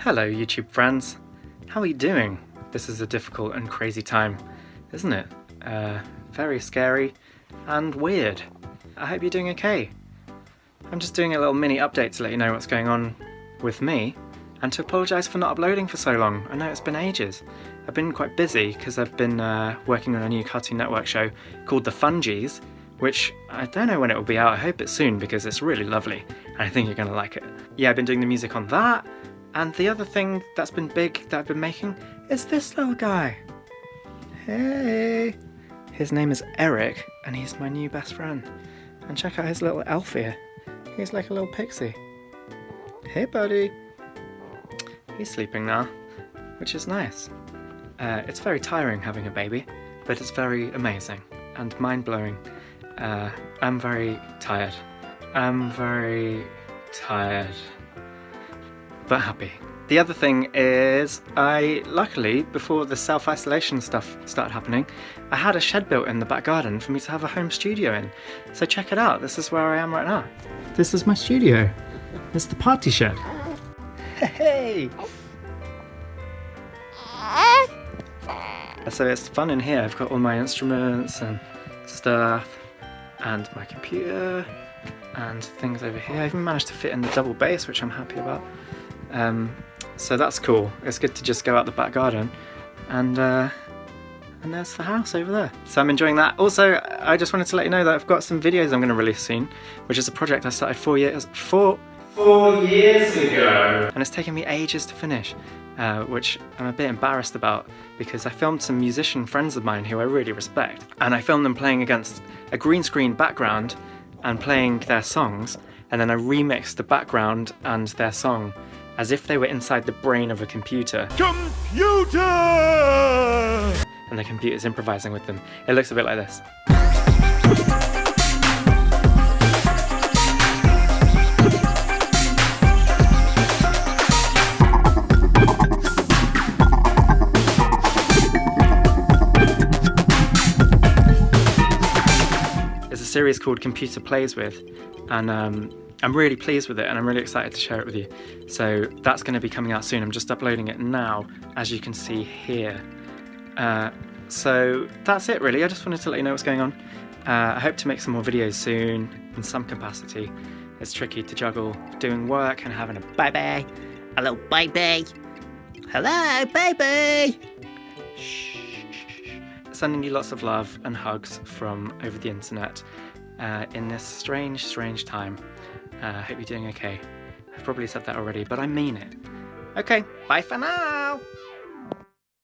Hello YouTube friends, how are you doing? This is a difficult and crazy time, isn't it? Uh, very scary and weird. I hope you're doing okay. I'm just doing a little mini update to let you know what's going on with me and to apologise for not uploading for so long. I know it's been ages. I've been quite busy because I've been uh, working on a new Cartoon Network show called The Fungies, which I don't know when it will be out. I hope it's soon because it's really lovely and I think you're going to like it. Yeah, I've been doing the music on that and the other thing that's been big that I've been making is this little guy. Hey! His name is Eric and he's my new best friend. And check out his little elf here. He's like a little pixie. Hey buddy! He's sleeping now, which is nice. Uh, it's very tiring having a baby, but it's very amazing and mind-blowing. Uh, I'm very tired. I'm very tired but happy. The other thing is, I luckily, before the self-isolation stuff started happening, I had a shed built in the back garden for me to have a home studio in. So check it out, this is where I am right now. This is my studio. It's the party shed. Hey! So it's fun in here, I've got all my instruments and stuff, and my computer, and things over here. I even managed to fit in the double bass, which I'm happy about. Um, so that's cool. It's good to just go out the back garden and uh, and there's the house over there. So I'm enjoying that. Also, I just wanted to let you know that I've got some videos I'm going to release soon, which is a project I started four years four four years ago, and it's taken me ages to finish. Uh, which I'm a bit embarrassed about because I filmed some musician friends of mine who I really respect and I filmed them playing against a green screen background and playing their songs and then I remixed the background and their song as if they were inside the brain of a computer. Computer! And the computer's improvising with them. It looks a bit like this. It's a series called Computer Plays With and um, I'm really pleased with it and I'm really excited to share it with you. So that's going to be coming out soon. I'm just uploading it now, as you can see here. Uh, so that's it really. I just wanted to let you know what's going on. Uh, I hope to make some more videos soon in some capacity. It's tricky to juggle doing work and having a baby. Hello, baby. Hello, baby. Shh. Sending you lots of love and hugs from over the internet uh, in this strange, strange time. I uh, hope you're doing okay. I've probably said that already, but I mean it. Okay, bye for now!